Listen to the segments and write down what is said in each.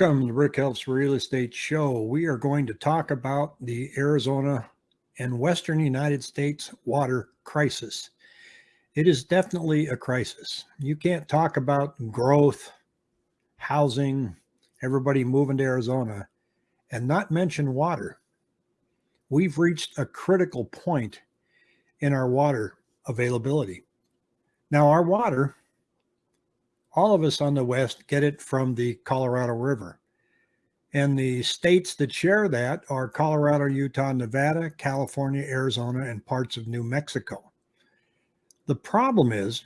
Welcome to Rick Helps Real Estate Show. We are going to talk about the Arizona and Western United States water crisis. It is definitely a crisis. You can't talk about growth, housing, everybody moving to Arizona, and not mention water. We've reached a critical point in our water availability. Now, our water all of us on the West get it from the Colorado River. And the states that share that are Colorado, Utah, Nevada, California, Arizona, and parts of New Mexico. The problem is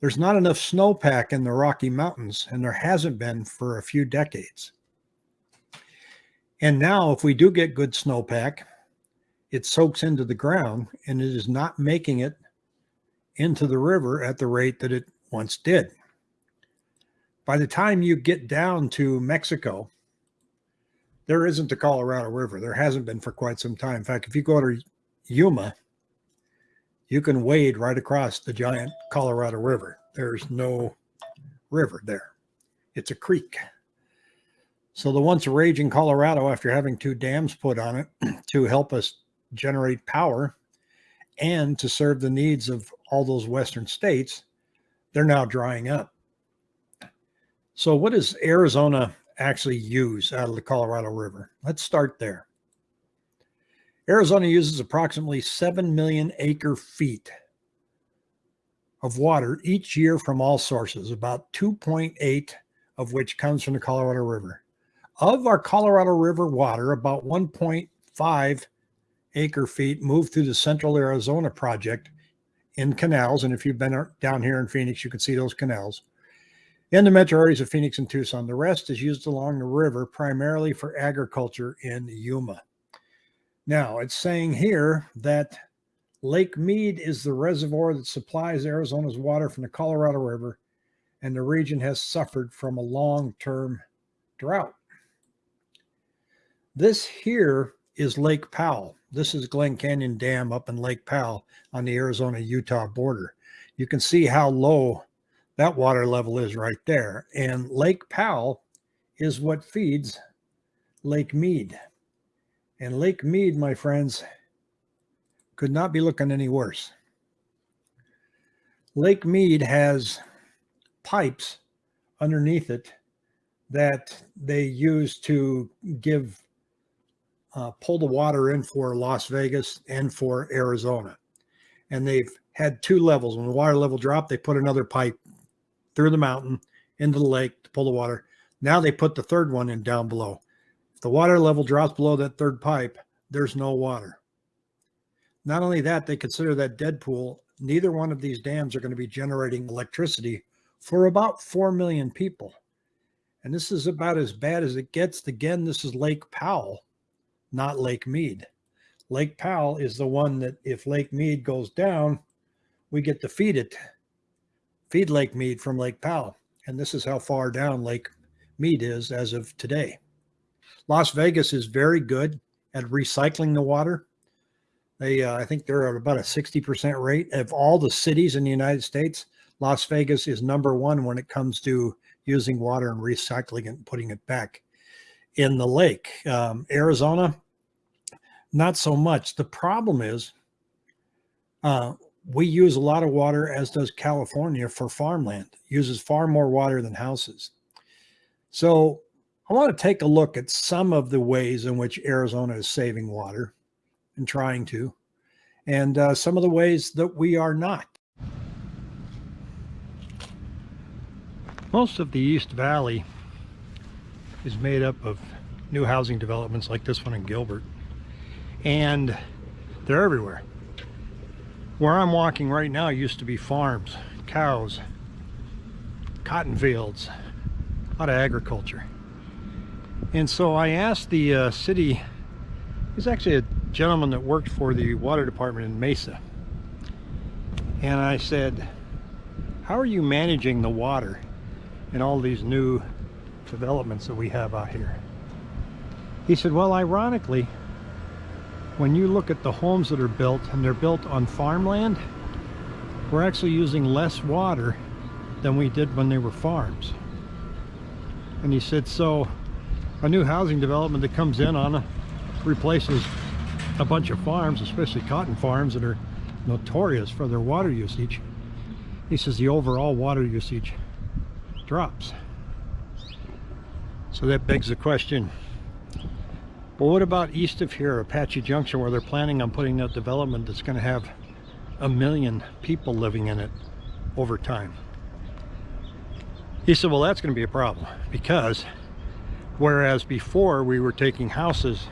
there's not enough snowpack in the Rocky Mountains, and there hasn't been for a few decades. And now, if we do get good snowpack, it soaks into the ground and it is not making it into the river at the rate that it once did by the time you get down to Mexico, there isn't the Colorado River. There hasn't been for quite some time. In fact, if you go to Yuma, you can wade right across the giant Colorado River. There's no river there. It's a creek. So the once raging Colorado, after having two dams put on it to help us generate power and to serve the needs of all those western states, they're now drying up. So what does Arizona actually use out of the Colorado River? Let's start there. Arizona uses approximately 7 million acre feet of water each year from all sources, about 2.8 of which comes from the Colorado River. Of our Colorado River water, about 1.5 acre feet move through the Central Arizona Project in canals. And if you've been down here in Phoenix, you can see those canals in the metro areas of Phoenix and Tucson. The rest is used along the river primarily for agriculture in Yuma. Now, it's saying here that Lake Mead is the reservoir that supplies Arizona's water from the Colorado River, and the region has suffered from a long term drought. This here is Lake Powell. This is Glen Canyon Dam up in Lake Powell on the Arizona Utah border. You can see how low that water level is right there. And Lake Powell is what feeds Lake Mead. And Lake Mead, my friends, could not be looking any worse. Lake Mead has pipes underneath it that they use to give uh, pull the water in for Las Vegas and for Arizona. And they've had two levels. When the water level dropped, they put another pipe through the mountain into the lake to pull the water. Now they put the third one in down below. If the water level drops below that third pipe, there's no water. Not only that, they consider that dead pool. Neither one of these dams are going to be generating electricity for about 4 million people. And this is about as bad as it gets. Again, this is Lake Powell, not Lake Mead. Lake Powell is the one that if Lake Mead goes down, we get to feed it feed Lake Mead from Lake Powell. And this is how far down Lake Mead is as of today. Las Vegas is very good at recycling the water. They, uh, I think they're at about a 60% rate of all the cities in the United States. Las Vegas is number one when it comes to using water and recycling it and putting it back in the lake. Um, Arizona, not so much. The problem is uh, we use a lot of water, as does California, for farmland. Uses far more water than houses. So I want to take a look at some of the ways in which Arizona is saving water and trying to, and uh, some of the ways that we are not. Most of the East Valley is made up of new housing developments like this one in Gilbert, and they're everywhere. Where I'm walking right now used to be farms, cows, cotton fields, a lot of agriculture. And so I asked the uh, city, he's actually a gentleman that worked for the water department in Mesa. And I said, how are you managing the water in all these new developments that we have out here? He said, well, ironically, when you look at the homes that are built and they're built on farmland, we're actually using less water than we did when they were farms. And he said, so a new housing development that comes in on a, replaces a bunch of farms, especially cotton farms that are notorious for their water usage. He says the overall water usage drops. So that begs the question, well, what about east of here, Apache Junction, where they're planning on putting that development that's going to have a million people living in it over time? He said, well, that's going to be a problem because whereas before we were taking houses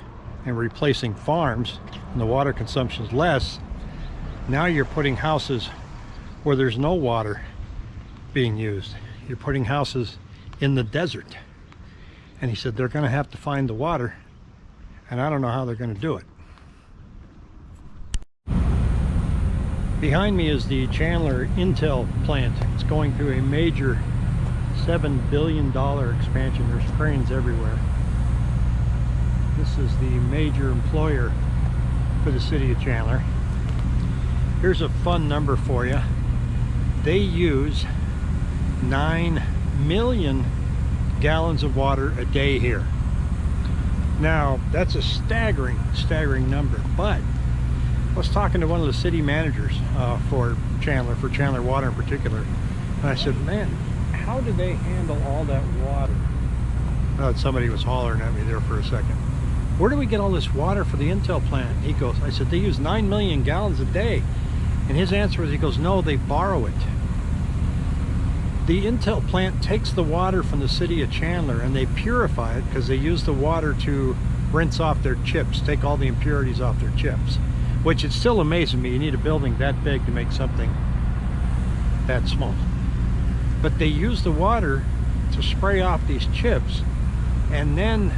and replacing farms and the water consumption is less, now you're putting houses where there's no water being used. You're putting houses in the desert. And he said they're going to have to find the water and I don't know how they're going to do it. Behind me is the Chandler Intel plant. It's going through a major $7 billion expansion. There's cranes everywhere. This is the major employer for the city of Chandler. Here's a fun number for you. They use 9 million gallons of water a day here. Now, that's a staggering, staggering number, but I was talking to one of the city managers uh, for Chandler, for Chandler Water in particular, and I said, man, how do they handle all that water? Uh, somebody was hollering at me there for a second. Where do we get all this water for the Intel plant? He goes, I said, they use 9 million gallons a day. And his answer was, he goes, no, they borrow it. The Intel plant takes the water from the city of Chandler and they purify it because they use the water to rinse off their chips, take all the impurities off their chips. Which it's still amazing me, you need a building that big to make something that small but they use the water to spray off these chips and then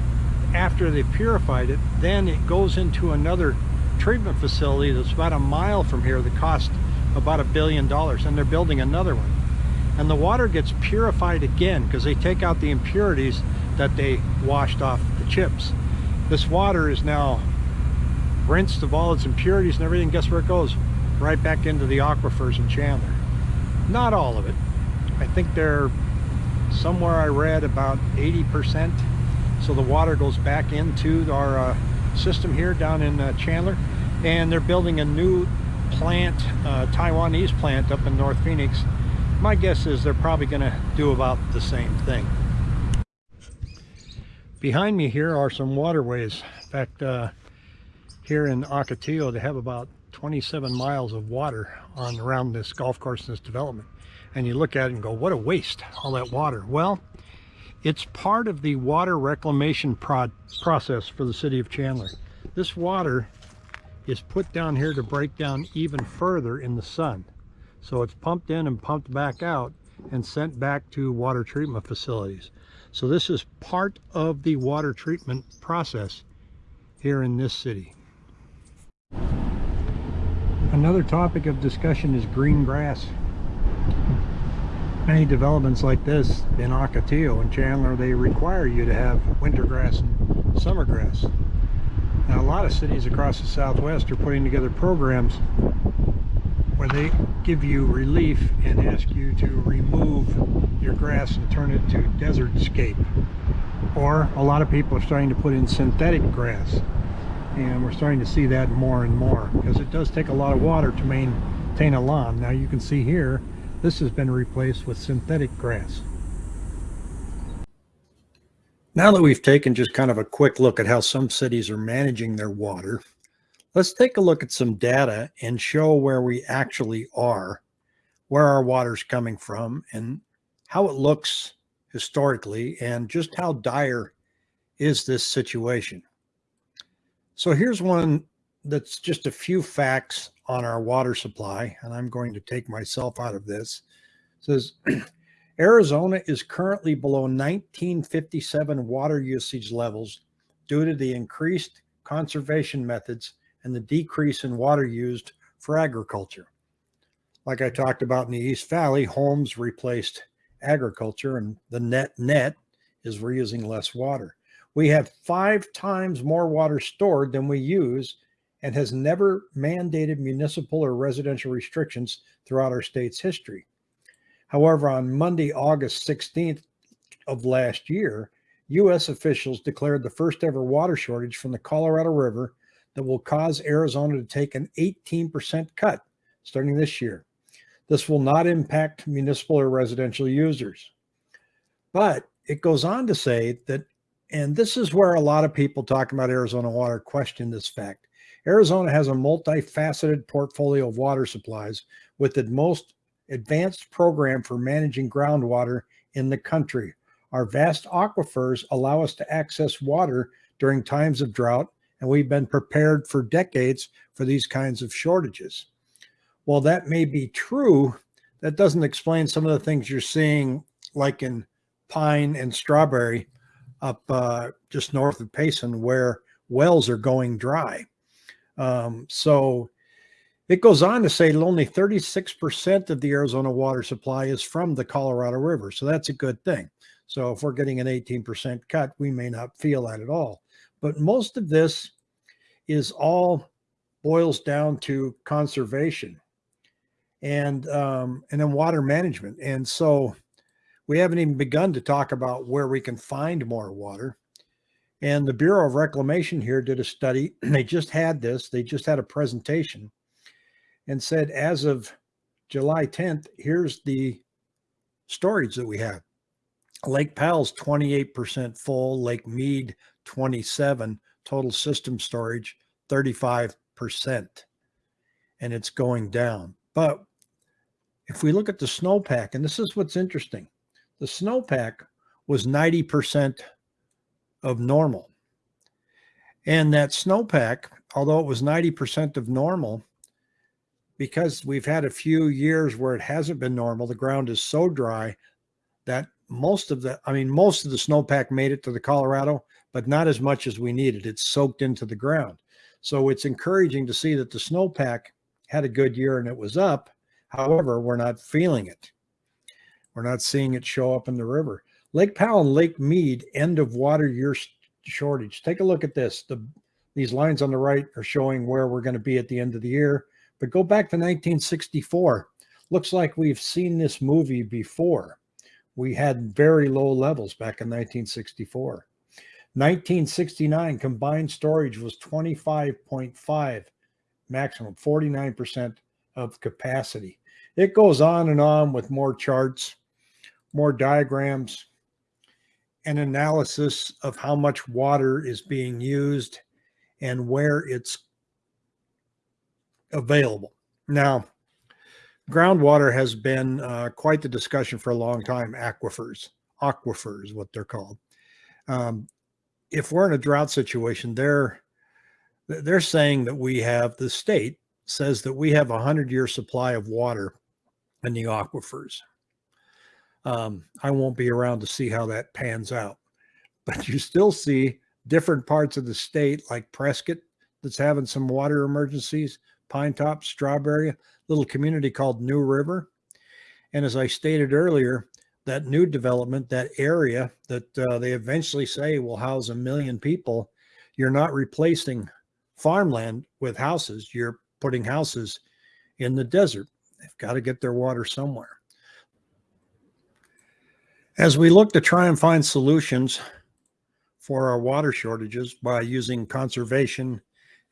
after they purified it then it goes into another treatment facility that's about a mile from here that costs about a billion dollars and they're building another one and the water gets purified again because they take out the impurities that they washed off the chips this water is now rinsed of all its impurities and everything guess where it goes right back into the aquifers in Chandler not all of it I think they're somewhere I read about 80%. So the water goes back into our uh, system here down in uh, Chandler. And they're building a new plant, uh, Taiwanese plant up in North Phoenix. My guess is they're probably going to do about the same thing. Behind me here are some waterways. In fact, uh, here in Ocotillo, they have about 27 miles of water on around this golf course and this development and you look at it and go, what a waste, all that water. Well, it's part of the water reclamation pro process for the city of Chandler. This water is put down here to break down even further in the sun. So it's pumped in and pumped back out and sent back to water treatment facilities. So this is part of the water treatment process here in this city. Another topic of discussion is green grass many developments like this in Ocotillo and Chandler, they require you to have winter grass and summer grass. Now, a lot of cities across the Southwest are putting together programs where they give you relief and ask you to remove your grass and turn it to desert scape. Or a lot of people are starting to put in synthetic grass. And we're starting to see that more and more because it does take a lot of water to maintain a lawn. Now you can see here this has been replaced with synthetic grass. Now that we've taken just kind of a quick look at how some cities are managing their water, let's take a look at some data and show where we actually are, where our water's coming from, and how it looks historically, and just how dire is this situation. So here's one that's just a few facts on our water supply, and I'm going to take myself out of this. It says Arizona is currently below 1957 water usage levels due to the increased conservation methods and the decrease in water used for agriculture. Like I talked about in the East Valley, homes replaced agriculture, and the net net is we're using less water. We have five times more water stored than we use and has never mandated municipal or residential restrictions throughout our state's history. However, on Monday, August 16th, of last year, U.S. officials declared the first ever water shortage from the Colorado River that will cause Arizona to take an 18% cut starting this year. This will not impact municipal or residential users. But it goes on to say that, and this is where a lot of people talking about Arizona water question this fact. Arizona has a multifaceted portfolio of water supplies with the most advanced program for managing groundwater in the country. Our vast aquifers allow us to access water during times of drought, and we've been prepared for decades for these kinds of shortages. While that may be true, that doesn't explain some of the things you're seeing, like in pine and strawberry up uh, just north of Payson, where wells are going dry. Um, so it goes on to say that only 36% of the Arizona water supply is from the Colorado River. So that's a good thing. So if we're getting an 18% cut, we may not feel that at all. But most of this is all boils down to conservation and um, and then water management. And so we haven't even begun to talk about where we can find more water. And the Bureau of Reclamation here did a study. They just had this, they just had a presentation and said, as of July 10th, here's the storage that we have. Lake Powell's 28% full, Lake Mead 27, total system storage 35%. And it's going down. But if we look at the snowpack, and this is what's interesting, the snowpack was 90% of normal. And that snowpack, although it was 90% of normal, because we've had a few years where it hasn't been normal, the ground is so dry that most of the, I mean, most of the snowpack made it to the Colorado, but not as much as we needed. It's soaked into the ground. So it's encouraging to see that the snowpack had a good year and it was up. However, we're not feeling it. We're not seeing it show up in the river. Lake Powell and Lake Mead, end of water year shortage. Take a look at this. The These lines on the right are showing where we're going to be at the end of the year. But go back to 1964. Looks like we've seen this movie before. We had very low levels back in 1964. 1969 combined storage was 25.5 maximum, 49% of capacity. It goes on and on with more charts more diagrams, an analysis of how much water is being used and where it's available. Now, groundwater has been uh, quite the discussion for a long time. Aquifers, aquifers, what they're called. Um, if we're in a drought situation, they're they're saying that we have the state says that we have a hundred year supply of water in the aquifers. Um, I won't be around to see how that pans out, but you still see different parts of the state like Prescott that's having some water emergencies, Pine Top, Strawberry, little community called New River. And as I stated earlier, that new development, that area that uh, they eventually say will house a million people, you're not replacing farmland with houses. You're putting houses in the desert. They've got to get their water somewhere. As we look to try and find solutions for our water shortages by using conservation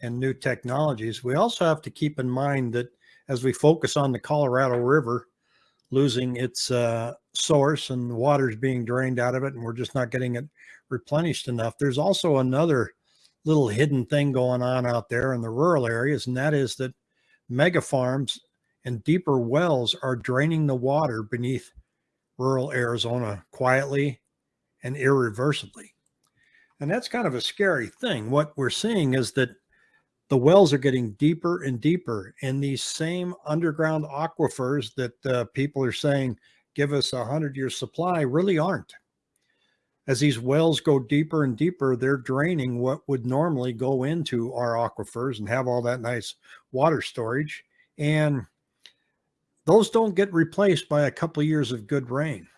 and new technologies, we also have to keep in mind that as we focus on the Colorado River losing its uh, source and the water's being drained out of it and we're just not getting it replenished enough, there's also another little hidden thing going on out there in the rural areas, and that is that mega farms and deeper wells are draining the water beneath rural Arizona quietly and irreversibly. And that's kind of a scary thing. What we're seeing is that the wells are getting deeper and deeper and these same underground aquifers that uh, people are saying give us a hundred year supply really aren't. As these wells go deeper and deeper, they're draining what would normally go into our aquifers and have all that nice water storage. And those don't get replaced by a couple of years of good rain.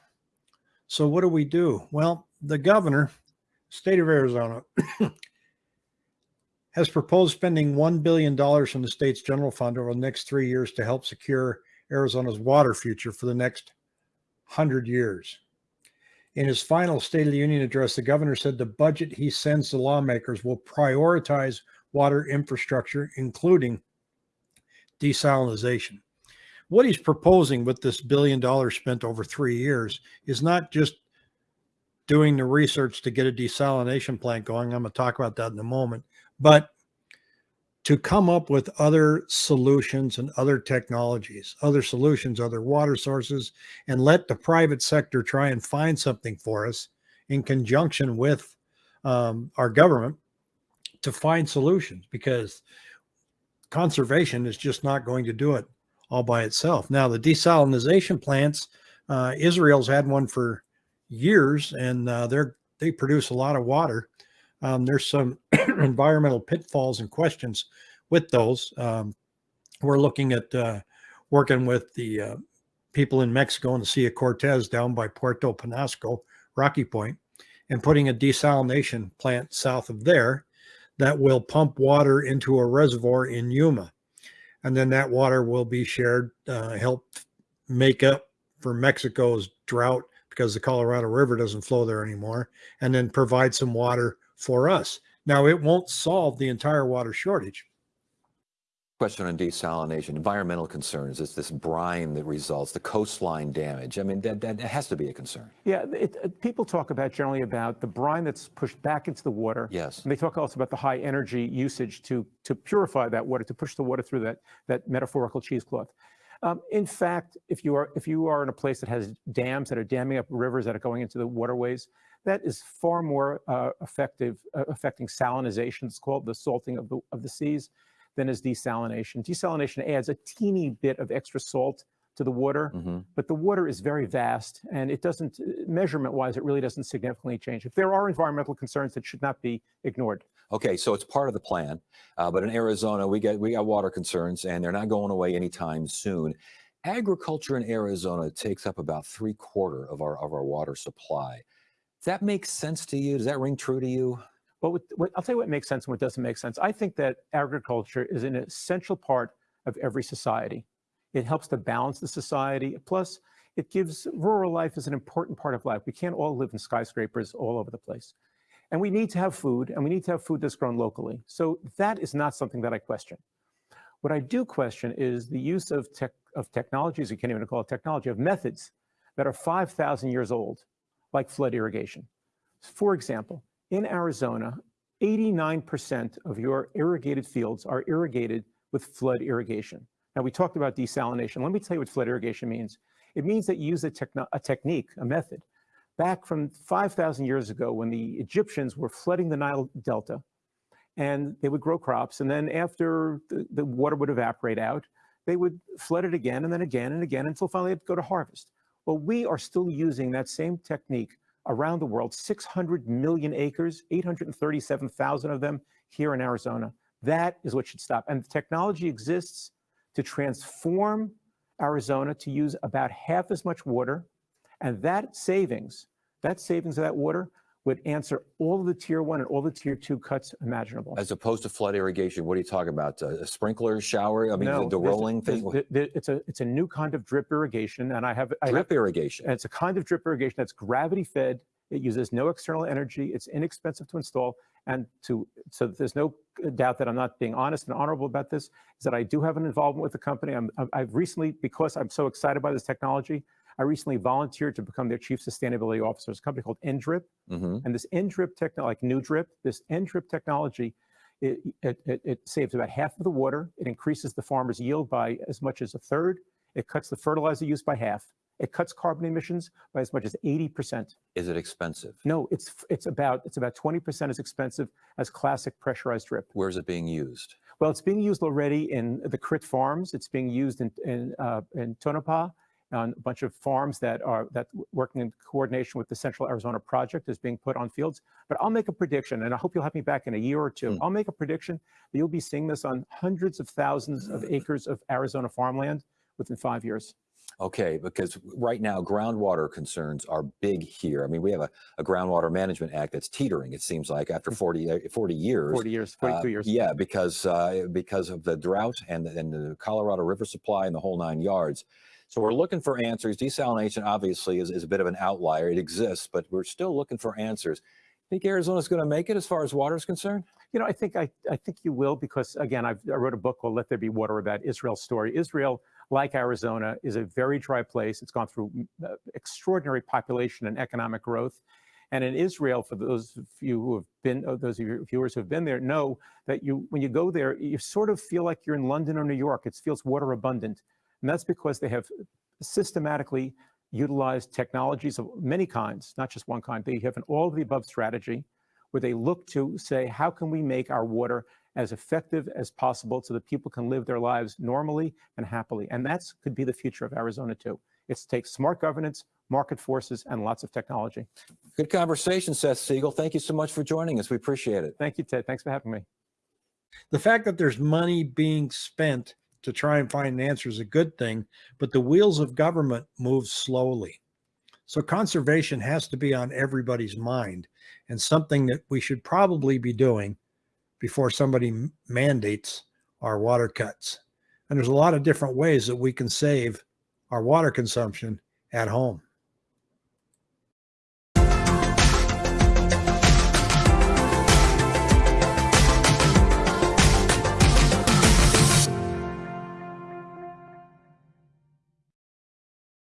So what do we do? Well, the governor, state of Arizona, has proposed spending $1 billion from the state's general fund over the next three years to help secure Arizona's water future for the next 100 years. In his final State of the Union address, the governor said the budget he sends to lawmakers will prioritize water infrastructure, including desalination. What he's proposing with this billion dollars spent over three years is not just doing the research to get a desalination plant going. I'm going to talk about that in a moment, but to come up with other solutions and other technologies, other solutions, other water sources, and let the private sector try and find something for us in conjunction with um, our government to find solutions because conservation is just not going to do it all by itself. Now, the desalination plants, uh, Israel's had one for years and uh, they're they produce a lot of water um, there's some environmental pitfalls and questions with those. Um, we're looking at uh, working with the uh, people in Mexico and the Sea of Cortez down by Puerto Penasco, Rocky Point, and putting a desalination plant south of there that will pump water into a reservoir in Yuma. And then that water will be shared, uh, help make up for Mexico's drought because the Colorado River doesn't flow there anymore, and then provide some water for us. Now, it won't solve the entire water shortage. Question on desalination, environmental concerns, it's this brine that results, the coastline damage. I mean, that, that has to be a concern. Yeah, it, it, people talk about generally about the brine that's pushed back into the water. Yes. And they talk also about the high energy usage to, to purify that water, to push the water through that, that metaphorical cheesecloth. Um, in fact, if you are if you are in a place that has dams that are damming up rivers that are going into the waterways, that is far more uh, effective, uh, affecting salinization, it's called the salting of the, of the seas, than is desalination. Desalination adds a teeny bit of extra salt to the water, mm -hmm. but the water is very vast and it doesn't, measurement wise, it really doesn't significantly change. If there are environmental concerns that should not be ignored. Okay, so it's part of the plan, uh, but in Arizona, we get we got water concerns and they're not going away anytime soon. Agriculture in Arizona takes up about three quarter of our of our water supply. Does that make sense to you? Does that ring true to you? Well, what, what, I'll tell you what makes sense and what doesn't make sense. I think that agriculture is an essential part of every society. It helps to balance the society. Plus, it gives rural life is an important part of life. We can't all live in skyscrapers all over the place. And we need to have food, and we need to have food that's grown locally. So that is not something that I question. What I do question is the use of, tech, of technologies, you can't even call it technology, of methods that are 5,000 years old like flood irrigation. For example, in Arizona, 89% of your irrigated fields are irrigated with flood irrigation. Now, we talked about desalination. Let me tell you what flood irrigation means. It means that you use a, a technique, a method, back from 5,000 years ago when the Egyptians were flooding the Nile Delta and they would grow crops. And then after the, the water would evaporate out, they would flood it again and then again and again until finally they'd go to harvest. Well, we are still using that same technique around the world, 600 million acres, 837,000 of them here in Arizona. That is what should stop. And the technology exists to transform Arizona to use about half as much water. And that savings, that savings of that water would answer all of the tier one and all the tier two cuts imaginable. As opposed to flood irrigation, what are you talking about? A sprinkler shower? I mean, no, the, the rolling thing? it's a it's a new kind of drip irrigation, and I have drip I have, irrigation. it's a kind of drip irrigation that's gravity fed. It uses no external energy. It's inexpensive to install, and to so there's no doubt that I'm not being honest and honorable about this. Is that I do have an involvement with the company. I'm I've recently because I'm so excited by this technology. I recently volunteered to become their chief sustainability officer. It's a company called NDRIP. Mm -hmm. And this NDRIP technology, like NuDrip, this NDRIP technology, it, it, it, it, saves about half of the water. It increases the farmer's yield by as much as a third. It cuts the fertilizer use by half. It cuts carbon emissions by as much as 80%. Is it expensive? No, it's it's about it's about 20% as expensive as classic pressurized drip. Where is it being used? Well, it's being used already in the Crit Farms. It's being used in in, uh, in Tonopah on a bunch of farms that are that working in coordination with the Central Arizona Project is being put on fields. But I'll make a prediction, and I hope you'll have me back in a year or two. Mm. I'll make a prediction that you'll be seeing this on hundreds of thousands of acres of Arizona farmland within five years. Okay, because right now groundwater concerns are big here. I mean, we have a, a groundwater management act that's teetering, it seems like, after mm. 40, uh, 40 years. 40 years, 42 uh, years. Yeah, because uh, because of the drought and the, and the Colorado River supply and the whole nine yards. So we're looking for answers. Desalination obviously is, is a bit of an outlier. It exists, but we're still looking for answers. Think Arizona's going to make it as far as water is concerned? You know, I think I, I think you will because again, I've, I wrote a book called "Let There Be Water" about Israel's story. Israel, like Arizona, is a very dry place. It's gone through uh, extraordinary population and economic growth. And in Israel, for those of you who have been, uh, those of your viewers who have been there, know that you, when you go there, you sort of feel like you're in London or New York. It feels water abundant, and that's because they have systematically utilized technologies of many kinds, not just one kind. They have an all of the above strategy where they look to say, how can we make our water as effective as possible so that people can live their lives normally and happily? And that's could be the future of Arizona too. It's take smart governance, market forces, and lots of technology. Good conversation, Seth Siegel. Thank you so much for joining us. We appreciate it. Thank you, Ted. Thanks for having me. The fact that there's money being spent to try and find an answer is a good thing, but the wheels of government move slowly. So conservation has to be on everybody's mind and something that we should probably be doing before somebody mandates our water cuts. And there's a lot of different ways that we can save our water consumption at home.